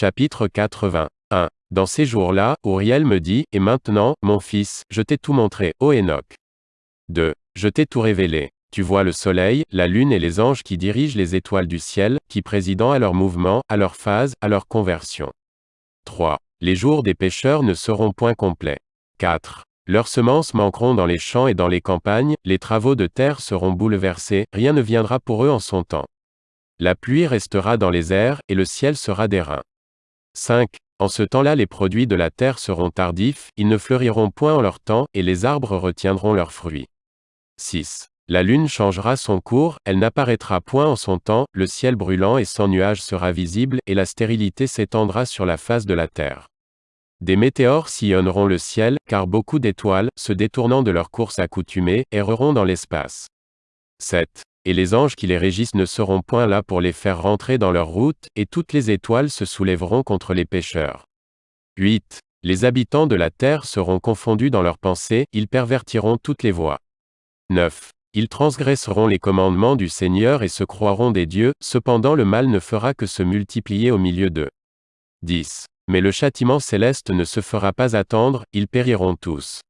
Chapitre 81. Dans ces jours-là, Uriel me dit, Et maintenant, mon fils, je t'ai tout montré, ô Enoch. 2. Je t'ai tout révélé. Tu vois le soleil, la lune et les anges qui dirigent les étoiles du ciel, qui président à leur mouvement, à leur phase, à leur conversion. 3. Les jours des pécheurs ne seront point complets. 4. Leurs semences manqueront dans les champs et dans les campagnes, les travaux de terre seront bouleversés, rien ne viendra pour eux en son temps. La pluie restera dans les airs, et le ciel sera d'airain. 5. En ce temps-là les produits de la terre seront tardifs, ils ne fleuriront point en leur temps, et les arbres retiendront leurs fruits. 6. La lune changera son cours, elle n'apparaîtra point en son temps, le ciel brûlant et sans nuages sera visible, et la stérilité s'étendra sur la face de la terre. Des météores sillonneront le ciel, car beaucoup d'étoiles, se détournant de leur course accoutumée, erreront dans l'espace. 7. Et les anges qui les régissent ne seront point là pour les faire rentrer dans leur route, et toutes les étoiles se soulèveront contre les pécheurs. 8. Les habitants de la terre seront confondus dans leurs pensées, ils pervertiront toutes les voies. 9. Ils transgresseront les commandements du Seigneur et se croiront des dieux, cependant le mal ne fera que se multiplier au milieu d'eux. 10. Mais le châtiment céleste ne se fera pas attendre, ils périront tous.